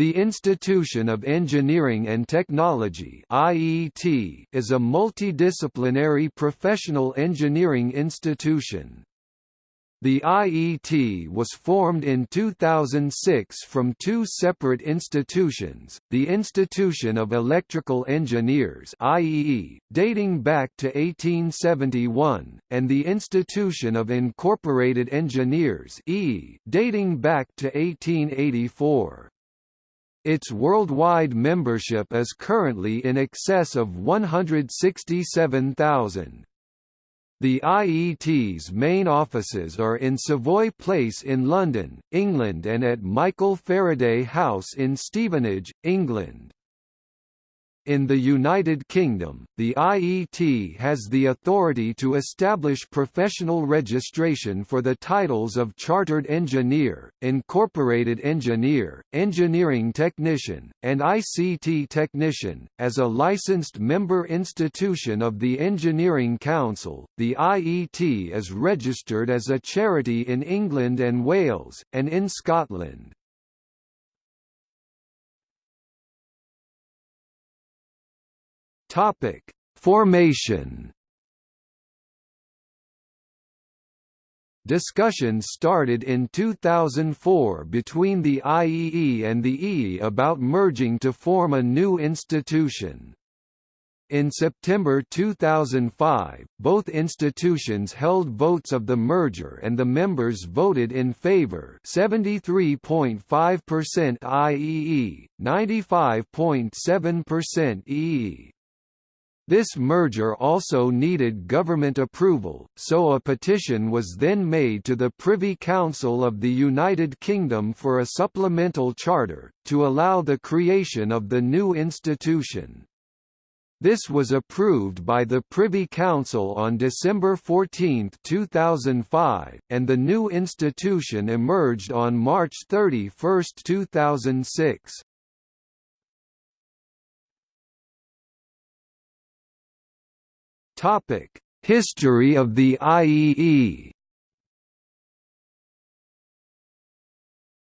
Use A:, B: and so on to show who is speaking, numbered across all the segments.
A: The Institution of Engineering and Technology (IET) is a multidisciplinary professional engineering institution. The IET was formed in 2006 from two separate institutions, the Institution of Electrical Engineers IEE, dating back to 1871, and the Institution of Incorporated Engineers EE, dating back to 1884. Its worldwide membership is currently in excess of 167,000. The IET's main offices are in Savoy Place in London, England and at Michael Faraday House in Stevenage, England. In the United Kingdom, the IET has the authority to establish professional registration for the titles of Chartered Engineer, Incorporated Engineer, Engineering Technician, and ICT Technician. As a licensed member institution of the Engineering Council, the IET is registered as a charity in England and Wales, and in Scotland. Topic: Formation. Discussions started in 2004 between the IEE and the EE about merging to form a new institution. In September 2005, both institutions held votes of the merger and the members voted in favor 73.5% IEE, 95.7% EE. This merger also needed government approval, so a petition was then made to the Privy Council of the United Kingdom for a supplemental charter, to allow the creation of the new institution. This was approved by the Privy Council on December 14, 2005, and the new institution emerged on March 31, 2006. Topic: History of the IEE.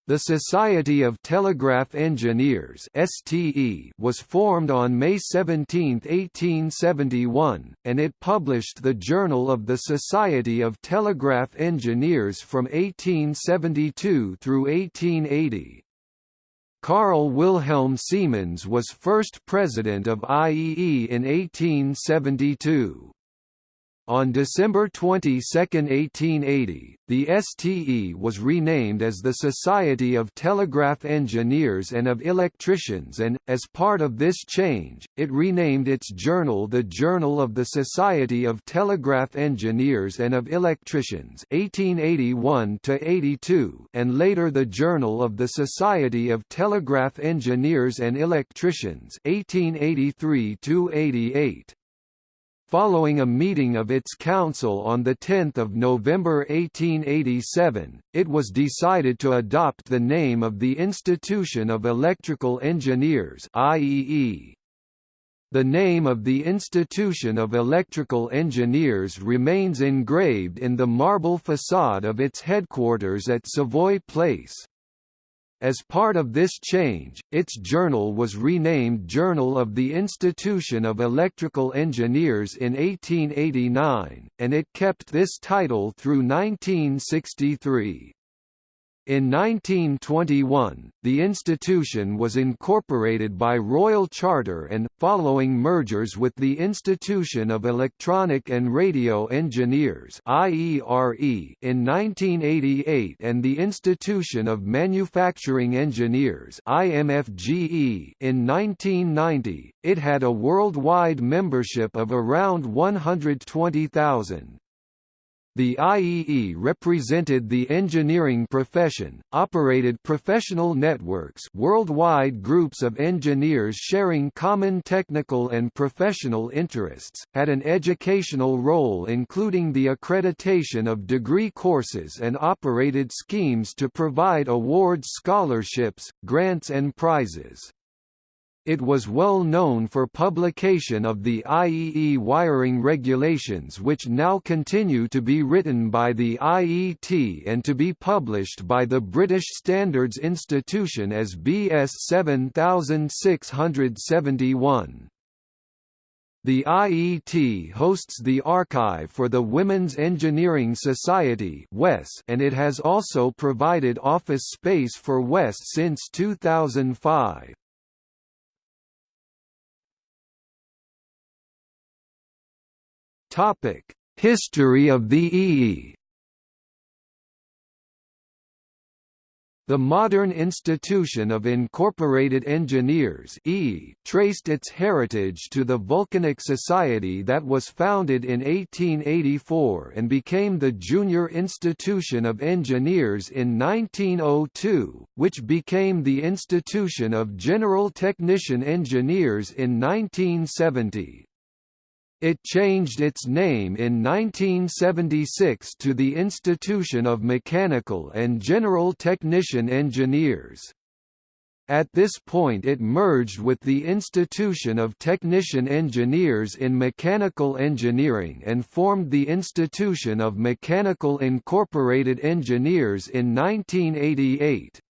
A: The Society of Telegraph Engineers (STE) was formed on May 17, 1871, and it published the Journal of the Society of Telegraph Engineers from 1872 through 1880. Carl Wilhelm Siemens was first president of IEE in 1872. On December 22, 1880, the STE was renamed as the Society of Telegraph Engineers and of Electricians and, as part of this change, it renamed its journal the Journal of the Society of Telegraph Engineers and of Electricians 1881 and later the Journal of the Society of Telegraph Engineers and Electricians 1883 -88. Following a meeting of its council on 10 November 1887, it was decided to adopt the name of the Institution of Electrical Engineers IEE. The name of the Institution of Electrical Engineers remains engraved in the marble facade of its headquarters at Savoy Place. As part of this change, its journal was renamed Journal of the Institution of Electrical Engineers in 1889, and it kept this title through 1963. In 1921, the institution was incorporated by royal charter and, following mergers with the Institution of Electronic and Radio Engineers in 1988 and the Institution of Manufacturing Engineers in 1990, it had a worldwide membership of around 120,000. The IEE represented the engineering profession, operated professional networks worldwide groups of engineers sharing common technical and professional interests, had an educational role including the accreditation of degree courses and operated schemes to provide awards scholarships, grants and prizes. It was well known for publication of the IEE wiring regulations which now continue to be written by the IET and to be published by the British Standards Institution as BS 7671. The IET hosts the archive for the Women's Engineering Society and it has also provided office space for WES since 2005. History of the EE The modern institution of Incorporated Engineers e traced its heritage to the Vulcanic Society that was founded in 1884 and became the Junior Institution of Engineers in 1902, which became the Institution of General Technician Engineers in 1970. It changed its name in 1976 to the Institution of Mechanical and General Technician Engineers. At this point it merged with the Institution of Technician Engineers in Mechanical Engineering and formed the Institution of Mechanical Incorporated Engineers in 1988.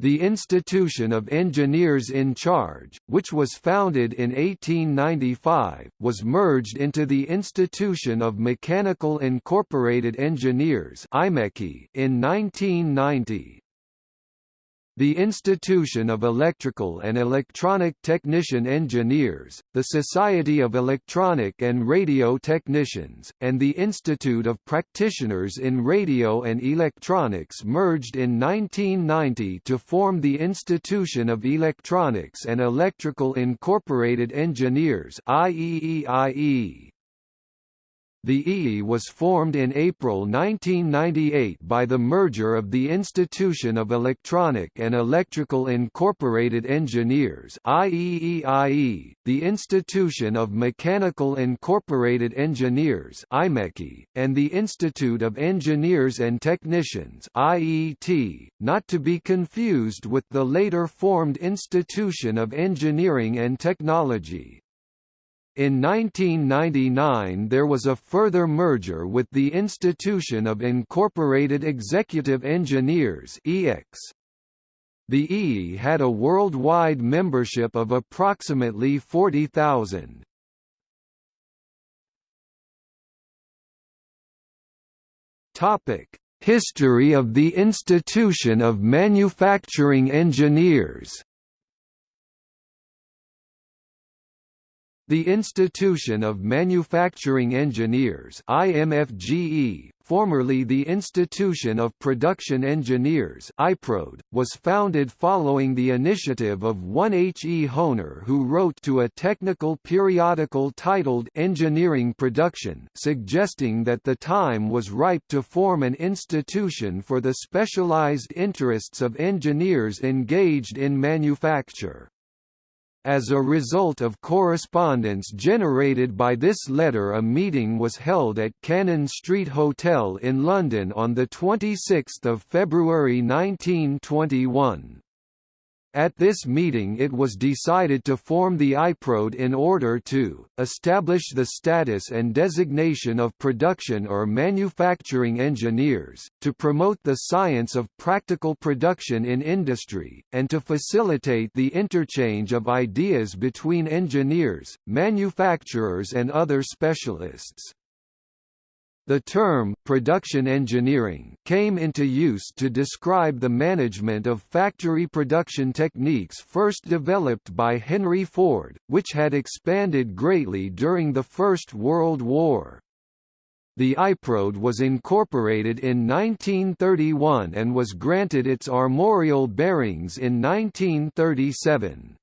A: The Institution of Engineers in Charge, which was founded in 1895, was merged into the Institution of Mechanical Incorporated Engineers in 1990. The Institution of Electrical and Electronic Technician Engineers, the Society of Electronic and Radio Technicians, and the Institute of Practitioners in Radio and Electronics merged in 1990 to form the Institution of Electronics and Electrical Incorporated Engineers IEEIE. The EE was formed in April 1998 by the merger of the Institution of Electronic and Electrical Incorporated Engineers IEEIE, the Institution of Mechanical Incorporated Engineers IMECI, and the Institute of Engineers and Technicians IET, not to be confused with the later formed Institution of Engineering and Technology in 1999 there was a further merger with the Institution of Incorporated Executive Engineers. The E had a worldwide membership of approximately 40,000. History of the Institution of Manufacturing Engineers The Institution of Manufacturing Engineers IMFGE, formerly the Institution of Production Engineers IPROD, was founded following the initiative of one H. E. Hohner who wrote to a technical periodical titled Engineering Production suggesting that the time was ripe to form an institution for the specialized interests of engineers engaged in manufacture. As a result of correspondence generated by this letter a meeting was held at Cannon Street Hotel in London on 26 February 1921. At this meeting it was decided to form the IPROD in order to, establish the status and designation of production or manufacturing engineers, to promote the science of practical production in industry, and to facilitate the interchange of ideas between engineers, manufacturers and other specialists. The term «production engineering» came into use to describe the management of factory production techniques first developed by Henry Ford, which had expanded greatly during the First World War. The IPROD was incorporated in 1931 and was granted its armorial bearings in 1937.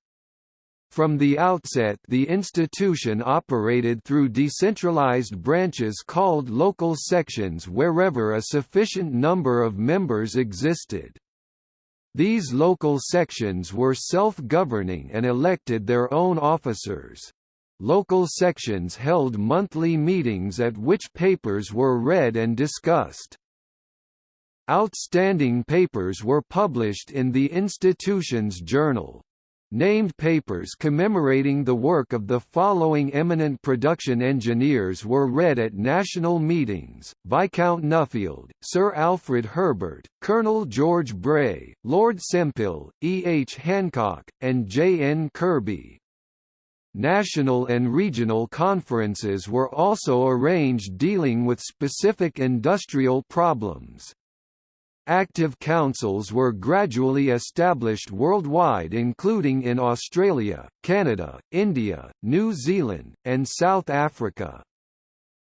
A: From the outset the institution operated through decentralized branches called local sections wherever a sufficient number of members existed. These local sections were self-governing and elected their own officers. Local sections held monthly meetings at which papers were read and discussed. Outstanding papers were published in the institution's journal. Named papers commemorating the work of the following eminent production engineers were read at national meetings, Viscount Nuffield, Sir Alfred Herbert, Colonel George Bray, Lord Sempill, E. H. Hancock, and J. N. Kirby. National and regional conferences were also arranged dealing with specific industrial problems. Active councils were gradually established worldwide including in Australia, Canada, India, New Zealand, and South Africa.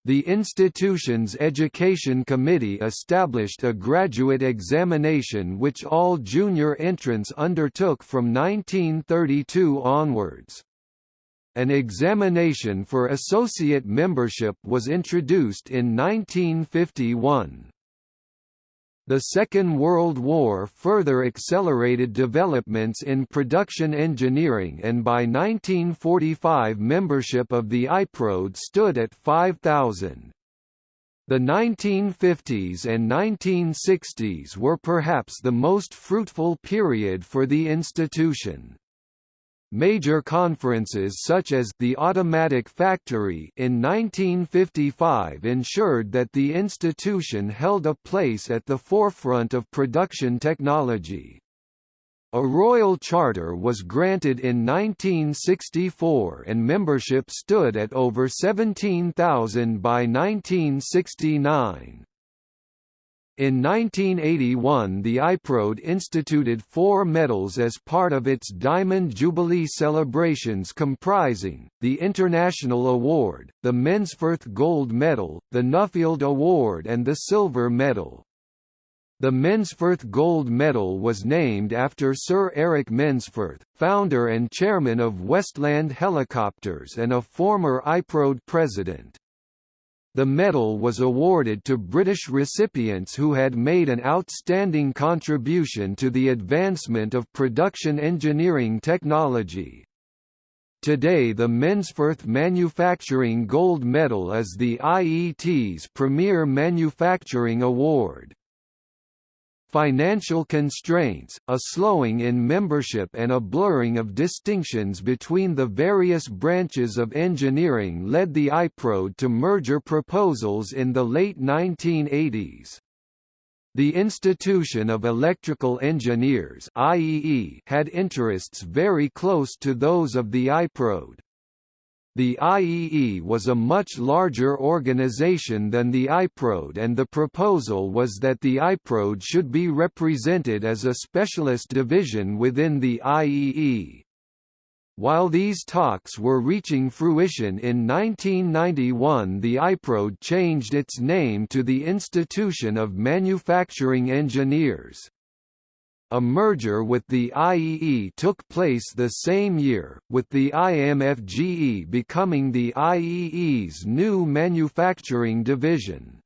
A: The institution's Education Committee established a graduate examination which all junior entrants undertook from 1932 onwards. An examination for associate membership was introduced in 1951. The Second World War further accelerated developments in production engineering and by 1945 membership of the IPROD stood at 5,000. The 1950s and 1960s were perhaps the most fruitful period for the institution. Major conferences such as the Automatic Factory in 1955 ensured that the institution held a place at the forefront of production technology. A royal charter was granted in 1964 and membership stood at over 17,000 by 1969. In 1981 the IPROD instituted four medals as part of its Diamond Jubilee celebrations comprising, the International Award, the Mensforth Gold Medal, the Nuffield Award and the Silver Medal. The Mensforth Gold Medal was named after Sir Eric Mensforth, founder and chairman of Westland Helicopters and a former IPROD president. The medal was awarded to British recipients who had made an outstanding contribution to the advancement of production engineering technology. Today the Mensforth Manufacturing Gold Medal is the IET's premier manufacturing award. Financial constraints, a slowing in membership and a blurring of distinctions between the various branches of engineering led the IPROD to merger proposals in the late 1980s. The Institution of Electrical Engineers had interests very close to those of the IPROD. The IEE was a much larger organization than the IPROD and the proposal was that the IPROD should be represented as a specialist division within the IEE. While these talks were reaching fruition in 1991 the IPROD changed its name to the Institution of Manufacturing Engineers. A merger with the IEE took place the same year, with the IMFGE becoming the IEE's new manufacturing division.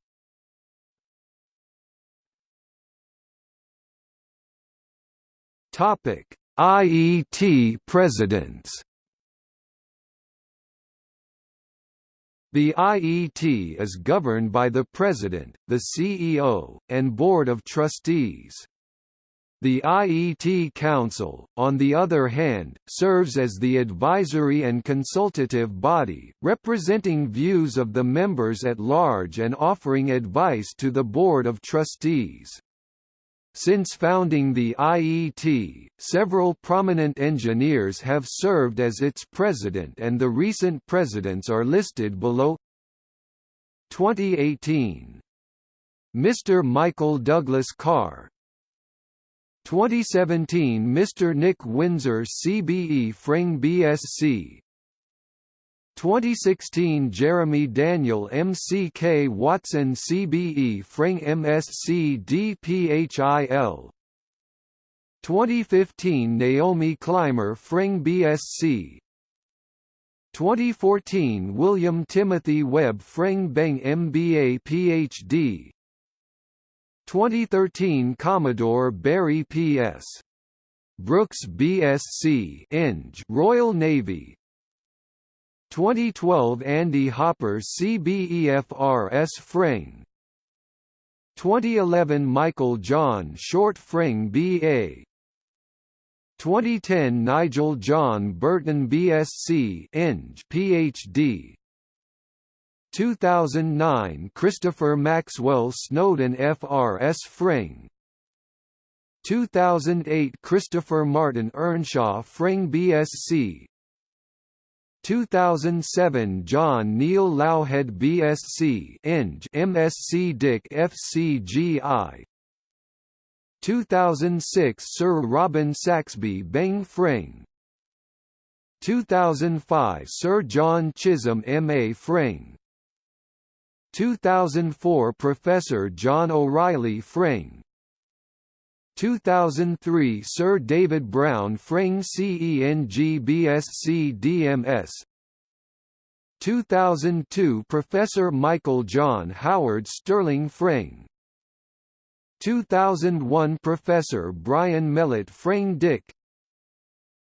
A: Topic: IET presidents. The IET is governed by the President, the CEO, and Board of Trustees. The IET Council, on the other hand, serves as the advisory and consultative body, representing views of the members at large and offering advice to the Board of Trustees. Since founding the IET, several prominent engineers have served as its president and the recent presidents are listed below 2018 Mr. Michael Douglas Carr, 2017 Mr. Nick Windsor CBE FREng BSc 2016 Jeremy Daniel MCK Watson CBE FREng MSc DPHIL 2015 Naomi Climer FREng BSc 2014 William Timothy Webb FREng Beng MBA PhD 2013 Commodore Barry P.S. Brooks BSc Eng. Royal Navy. 2012 Andy Hopper CBEFRS FREng 2011 Michael John Short FREng BA 2010 Nigel John Burton BSc Eng. PhD 2009 Christopher Maxwell Snowden FRS FREng. 2008 Christopher Martin Earnshaw FREng BSc 2007 John Neil Loughhead BSc Eng MSc Dick FCGI 2006 Sir Robin Saxby Beng FREng. 2005 Sir John Chisholm M.A. FREng 2004 Professor John O'Reilly FREng 2003 Sir David Brown FREng CENG BSc DMS 2002 Professor Michael John Howard Sterling FREng 2001 Professor Brian Mellitt FREng Dick.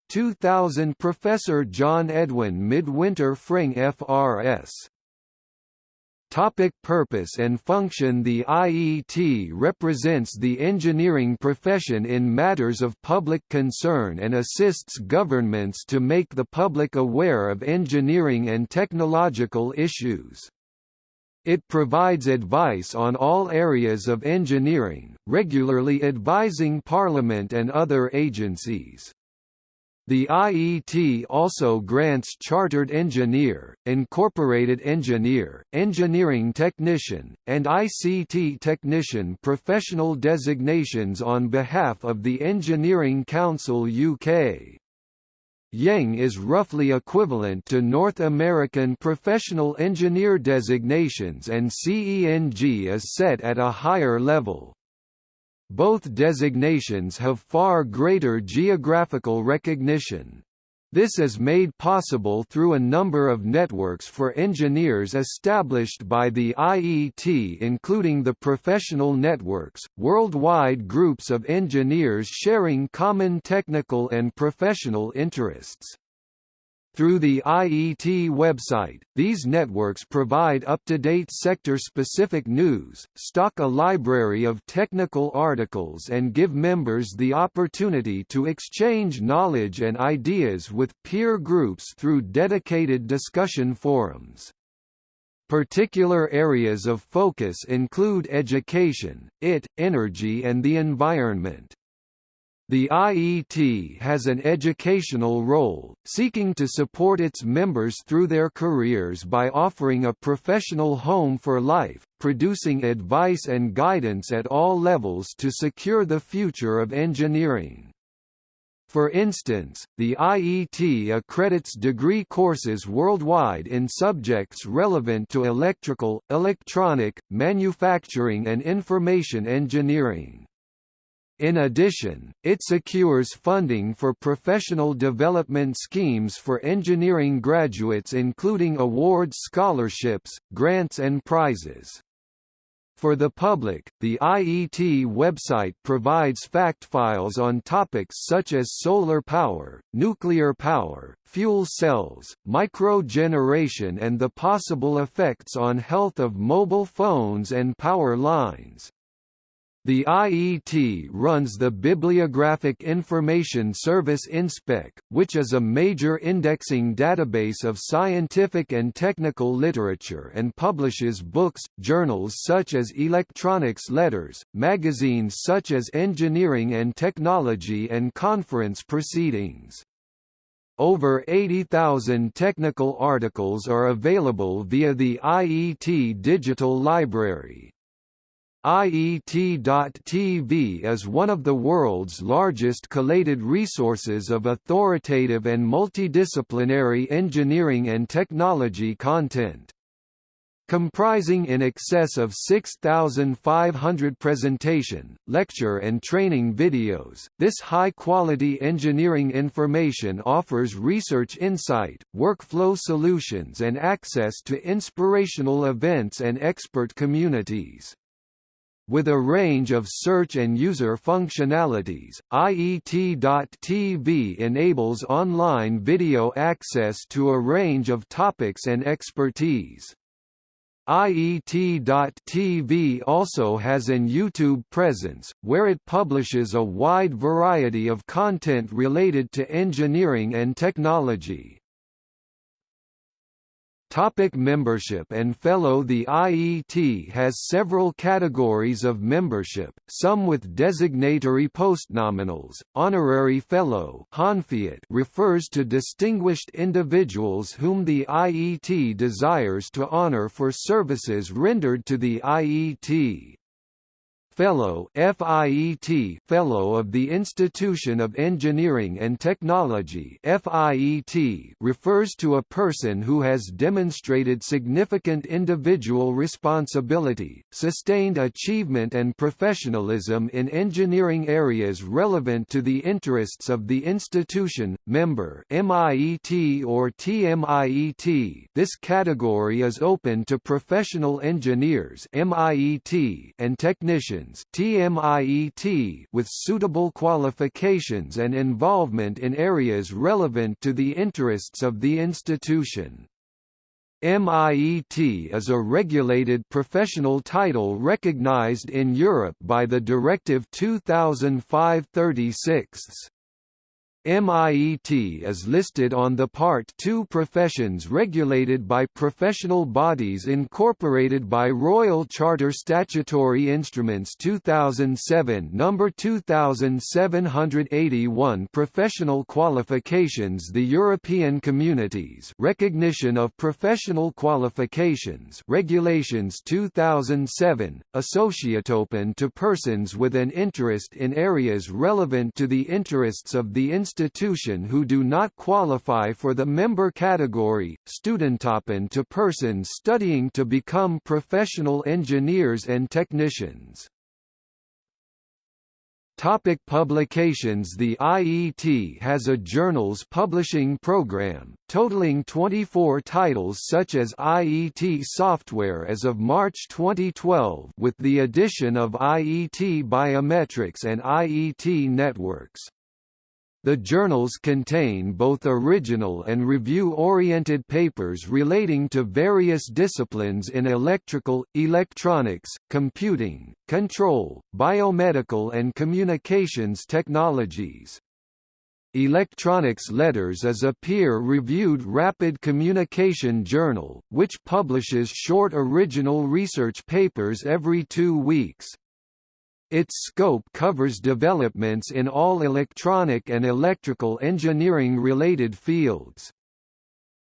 A: 2000 Professor John Edwin Midwinter FREng FRS Topic purpose and function The IET represents the engineering profession in matters of public concern and assists governments to make the public aware of engineering and technological issues. It provides advice on all areas of engineering, regularly advising Parliament and other agencies. The IET also grants Chartered Engineer, Incorporated Engineer, Engineering Technician, and ICT Technician professional designations on behalf of the Engineering Council UK. Yang is roughly equivalent to North American Professional Engineer designations and CENG is set at a higher level. Both designations have far greater geographical recognition. This is made possible through a number of networks for engineers established by the IET including the professional networks, worldwide groups of engineers sharing common technical and professional interests. Through the IET website, these networks provide up-to-date sector-specific news, stock a library of technical articles and give members the opportunity to exchange knowledge and ideas with peer groups through dedicated discussion forums. Particular areas of focus include education, IT, energy and the environment. The IET has an educational role, seeking to support its members through their careers by offering a professional home for life, producing advice and guidance at all levels to secure the future of engineering. For instance, the IET accredits degree courses worldwide in subjects relevant to electrical, electronic, manufacturing and information engineering. In addition, it secures funding for professional development schemes for engineering graduates including awards scholarships, grants and prizes. For the public, the IET website provides fact files on topics such as solar power, nuclear power, fuel cells, microgeneration and the possible effects on health of mobile phones and power lines. The IET runs the Bibliographic Information Service InSpec, which is a major indexing database of scientific and technical literature and publishes books, journals such as Electronics Letters, magazines such as Engineering and Technology and conference proceedings. Over 80,000 technical articles are available via the IET Digital Library. IET.TV is one of the world's largest collated resources of authoritative and multidisciplinary engineering and technology content. Comprising in excess of 6,500 presentation, lecture and training videos, this high-quality engineering information offers research insight, workflow solutions and access to inspirational events and expert communities. With a range of search and user functionalities, IET.tv enables online video access to a range of topics and expertise. IET.TV also has an YouTube presence, where it publishes a wide variety of content related to engineering and technology. Topic membership and fellow The IET has several categories of membership, some with designatory postnominals. Honorary Fellow refers to distinguished individuals whom the IET desires to honor for services rendered to the IET. Fellow FIET Fellow of the Institution of Engineering and Technology FIET refers to a person who has demonstrated significant individual responsibility, sustained achievement and professionalism in engineering areas relevant to the interests of the institution, member MIET or TMIET This category is open to professional engineers MIET and technicians TMIET with suitable qualifications and involvement in areas relevant to the interests of the institution. MIET is a regulated professional title recognized in Europe by the Directive 2005-36. MIET is listed on the Part 2 Professions regulated by professional bodies incorporated by Royal Charter Statutory Instruments 2007 No. 2781 Professional Qualifications The European Communities Recognition of Professional Qualifications Regulations 2007, Associatopen to persons with an interest in areas relevant to the interests of the institution institution who do not qualify for the member category, Studentapen to persons studying to become professional engineers and technicians. Topic publications The IET has a journals publishing program, totaling 24 titles such as IET Software as of March 2012 with the addition of IET Biometrics and IET Networks. The journals contain both original and review-oriented papers relating to various disciplines in electrical, electronics, computing, control, biomedical and communications technologies. Electronics Letters is a peer-reviewed rapid communication journal, which publishes short original research papers every two weeks. Its scope covers developments in all electronic and electrical engineering related fields.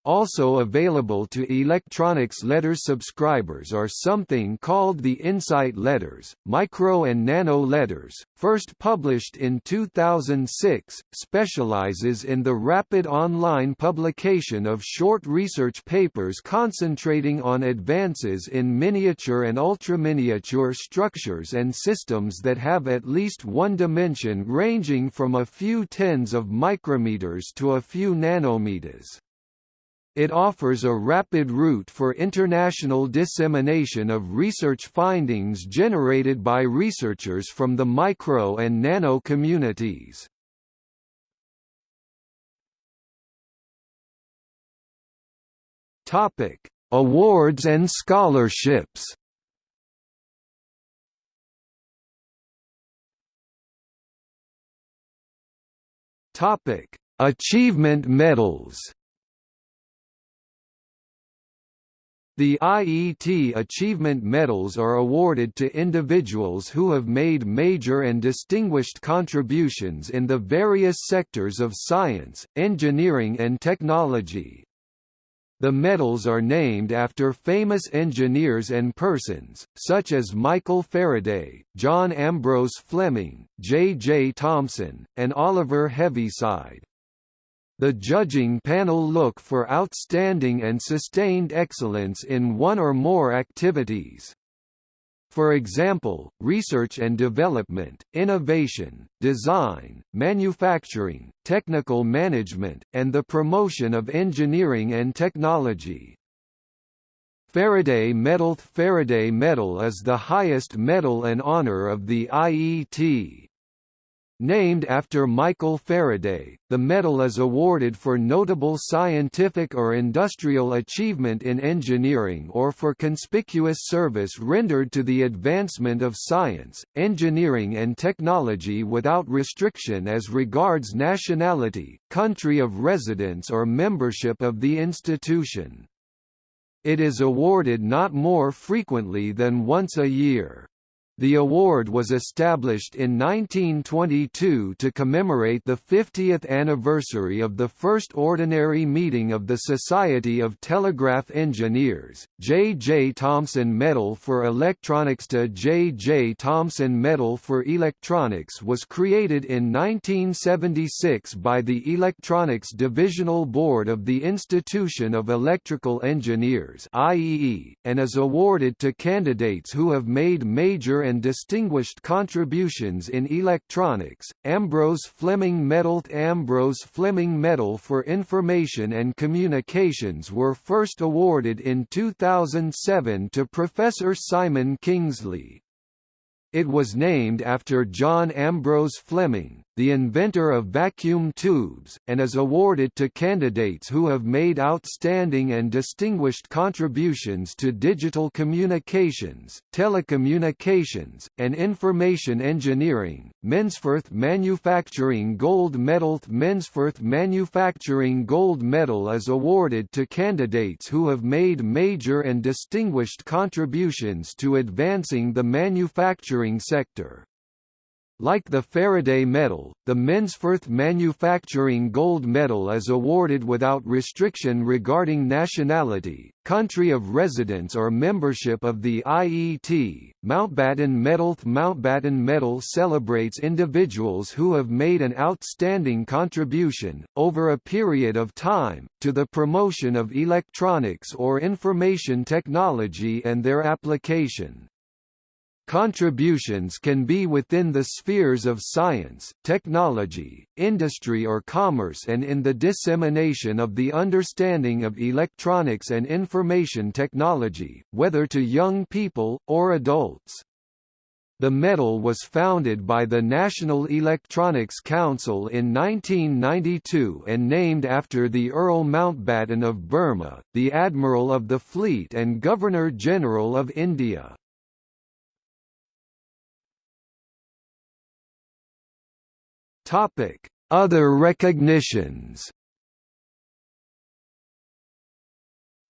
A: Also available to electronics letters subscribers are something called the Insight Letters, Micro and Nano Letters, first published in 2006, specializes in the rapid online publication of short research papers concentrating on advances in miniature and ultraminiature structures and systems that have at least one dimension ranging from a few tens of micrometers to a few nanometers. It offers a rapid route for international dissemination of research findings generated by researchers from the micro and nano communities. Topic: Awards and scholarships. Topic: Achievement medals. The IET Achievement Medals are awarded to individuals who have made major and distinguished contributions in the various sectors of science, engineering and technology. The medals are named after famous engineers and persons, such as Michael Faraday, John Ambrose Fleming, J. J. Thomson, and Oliver Heaviside. The judging panel look for outstanding and sustained excellence in one or more activities. For example, research and development, innovation, design, manufacturing, technical management, and the promotion of engineering and technology. Faraday Medal Faraday Medal is the highest medal and honor of the IET. Named after Michael Faraday, the medal is awarded for notable scientific or industrial achievement in engineering or for conspicuous service rendered to the advancement of science, engineering and technology without restriction as regards nationality, country of residence or membership of the institution. It is awarded not more frequently than once a year. The award was established in 1922 to commemorate the 50th anniversary of the first ordinary meeting of the Society of Telegraph Engineers. J. J. Thomson Medal for Electronics to J. J. Thomson Medal for Electronics was created in 1976 by the Electronics Divisional Board of the Institution of Electrical Engineers (IEE) and is awarded to candidates who have made major and distinguished contributions in electronics, Ambrose Fleming Medal Ambrose Fleming Medal for Information and Communications were first awarded in 2007 to Professor Simon Kingsley. It was named after John Ambrose Fleming, the inventor of vacuum tubes, and is awarded to candidates who have made outstanding and distinguished contributions to digital communications, telecommunications, and information engineering. Mensforth Manufacturing Gold Medal Mensforth Manufacturing Gold Medal is awarded to candidates who have made major and distinguished contributions to advancing the manufacturing sector. Like the Faraday Medal, the Mensforth Manufacturing Gold Medal is awarded without restriction regarding nationality, country of residence or membership of the IET. Mountbatten Medal Mountbatten Medal celebrates individuals who have made an outstanding contribution, over a period of time, to the promotion of electronics or information technology and their application. Contributions can be within the spheres of science, technology, industry or commerce and in the dissemination of the understanding of electronics and information technology, whether to young people, or adults. The medal was founded by the National Electronics Council in 1992 and named after the Earl Mountbatten of Burma, the Admiral of the Fleet and Governor-General of India. Topic: Other recognitions.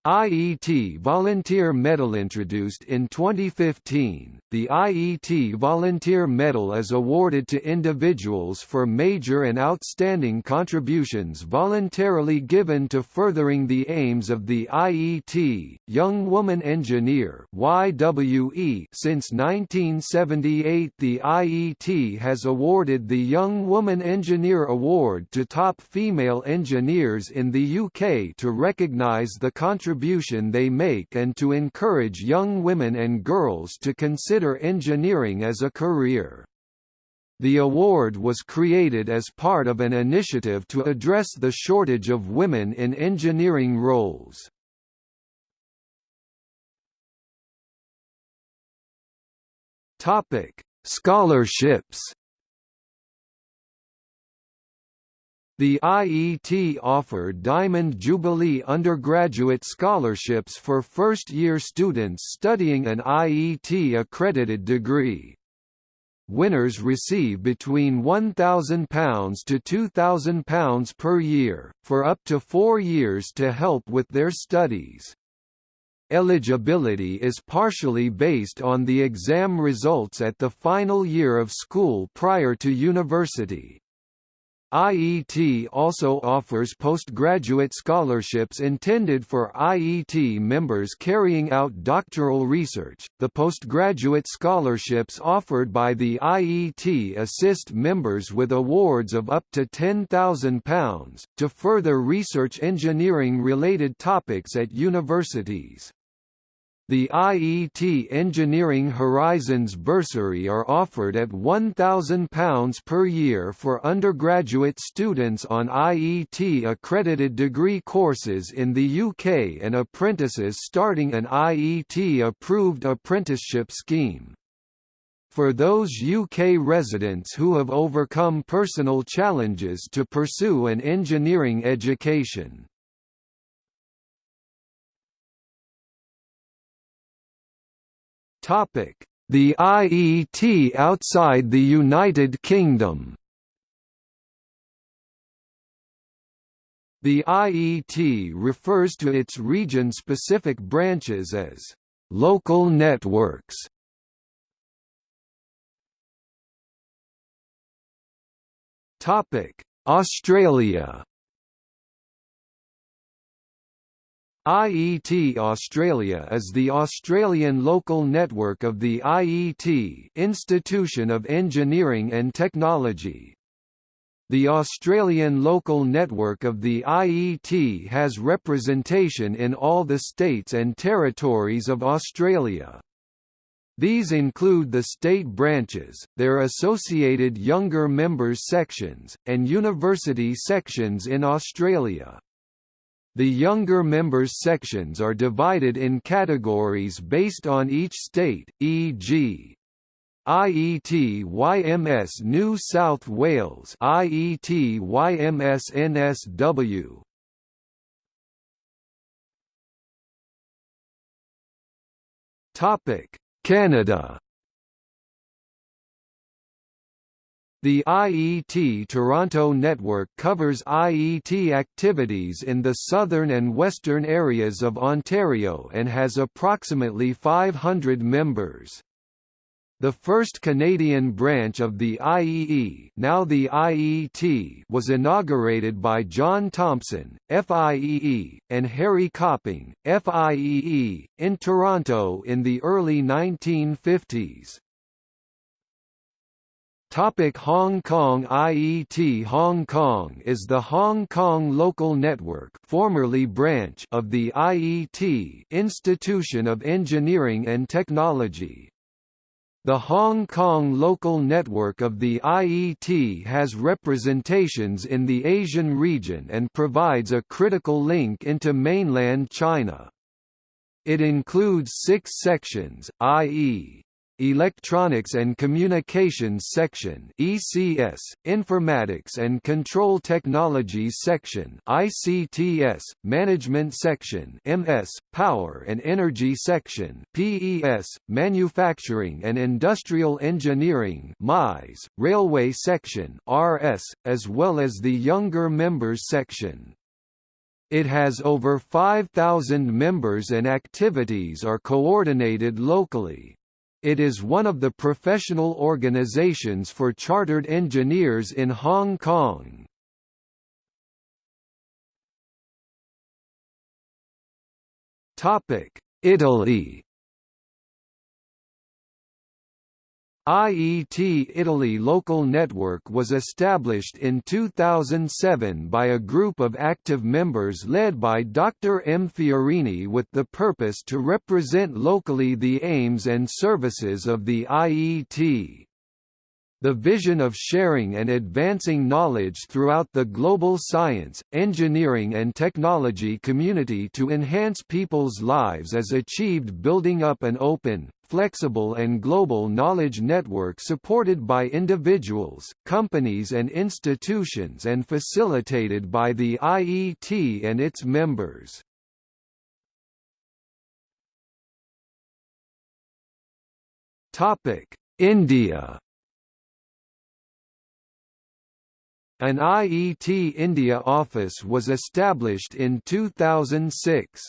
A: IET Volunteer Medal introduced in 2015, the IET Volunteer Medal is awarded to individuals for major and outstanding contributions voluntarily given to furthering the aims of the IET, Young Woman Engineer YWE. Since 1978 the IET has awarded the Young Woman Engineer Award to top female engineers in the UK to recognise the contribution contribution they make and to encourage young women and girls to consider engineering as a career. The award was created as part of an initiative to address the shortage of women in engineering roles. Topic: Scholarships The IET offered Diamond Jubilee undergraduate scholarships for first-year students studying an IET-accredited degree. Winners receive between £1,000 to £2,000 per year, for up to four years to help with their studies. Eligibility is partially based on the exam results at the final year of school prior to university. IET also offers postgraduate scholarships intended for IET members carrying out doctoral research. The postgraduate scholarships offered by the IET assist members with awards of up to £10,000 to further research engineering related topics at universities. The IET Engineering Horizons bursary are offered at £1,000 per year for undergraduate students on IET accredited degree courses in the UK and apprentices starting an IET approved apprenticeship scheme. for those UK residents who have overcome personal challenges to pursue an engineering education. The IET outside the United Kingdom The IET refers to its region-specific branches as local networks. Topic: Australia. IET Australia is the Australian local network of the IET Institution of Engineering and Technology. The Australian local network of the IET has representation in all the states and territories of Australia. These include the state branches, their associated younger members sections, and university sections in Australia. The younger members sections are divided in categories based on each state, e.g. IET YMS New South Wales IET YMS NSW Topic Canada The IET Toronto network covers IET activities in the southern and western areas of Ontario and has approximately 500 members. The first Canadian branch of the IEE now the IET was inaugurated by John Thompson, FIEE, and Harry Copping, FIEE, in Toronto in the early 1950s. Topic Hong Kong IET Hong Kong is the Hong Kong local network formerly branch of the IET Institution of Engineering and Technology. The Hong Kong local network of the IET has representations in the Asian region and provides a critical link into mainland China. It includes six sections, i.e. Electronics and Communications Section ECS, Informatics and Control Technologies Section ICTS, Management Section MS, Power and Energy Section PES, Manufacturing and Industrial Engineering MIS, Railway Section RS, as well as the Younger Members Section. It has over 5,000 members and activities are coordinated locally. It is one of the professional organizations for chartered engineers in Hong Kong. Italy IET Italy local network was established in 2007 by a group of active members led by Dr. M. Fiorini with the purpose to represent locally the aims and services of the IET. The vision of sharing and advancing knowledge throughout the global science, engineering and technology community to enhance people's lives is achieved building up an open, flexible and global knowledge network supported by individuals, companies and institutions and facilitated by the IET and its members. India An IET India office was established in 2006.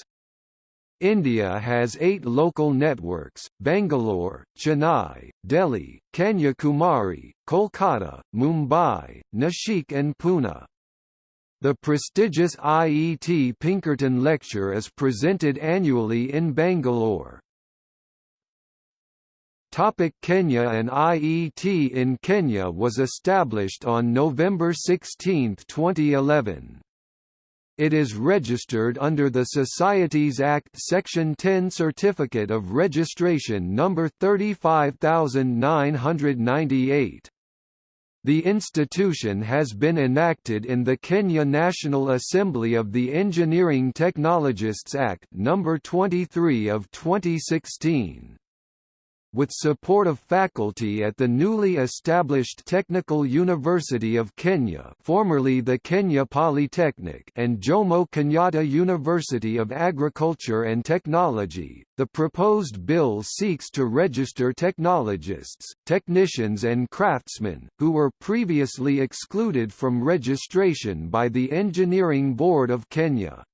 A: India has eight local networks, Bangalore, Chennai, Delhi, Kanyakumari, Kolkata, Mumbai, Nashik and Pune. The prestigious IET Pinkerton Lecture is presented annually in Bangalore. Topic Kenya An IET in Kenya was established on November 16, 2011. It is registered under the Societies Act Section 10 Certificate of Registration number 35998. The institution has been enacted in the Kenya National Assembly of the Engineering Technologists Act number 23 of 2016. With support of faculty at the newly established Technical University of Kenya formerly the Kenya Polytechnic and Jomo Kenyatta University of Agriculture and Technology. The proposed bill seeks to register technologists, technicians and craftsmen, who were previously excluded from registration by the Engineering Board of Kenya.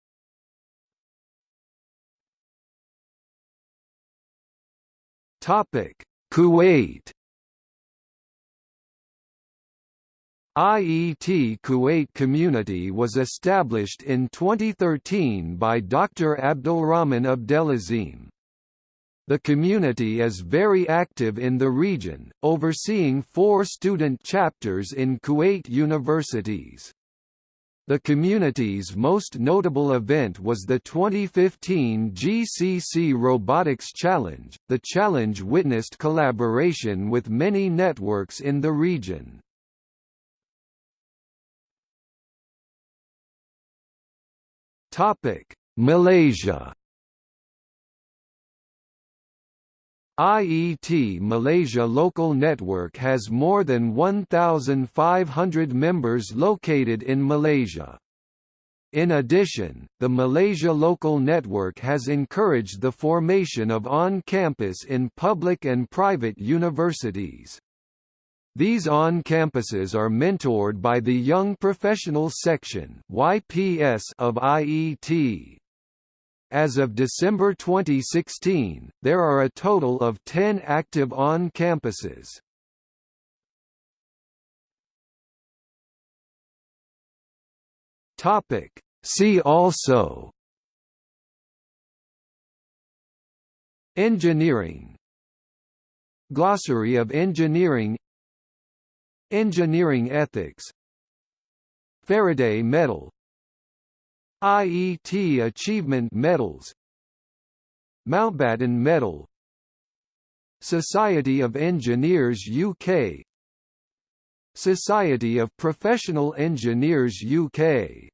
A: Topic: Kuwait. IET Kuwait Community was established in 2013 by Dr. Abdulrahman Abdelazim. The community is very active in the region, overseeing four student chapters in Kuwait universities. The community's most notable event was the 2015 GCC Robotics Challenge. The challenge witnessed collaboration with many networks in the region. Topic: Malaysia IET Malaysia local network has more than 1,500 members located in Malaysia. In addition, the Malaysia local network has encouraged the formation of on-campus in public and private universities. These on-campuses are mentored by the Young Professionals Section of IET. As of December 2016, there are a total of 10 active on-campuses. Topic. See also Engineering Glossary of engineering Engineering ethics Faraday medal IET Achievement Medals Mountbatten Medal Society of Engineers UK Society of Professional Engineers UK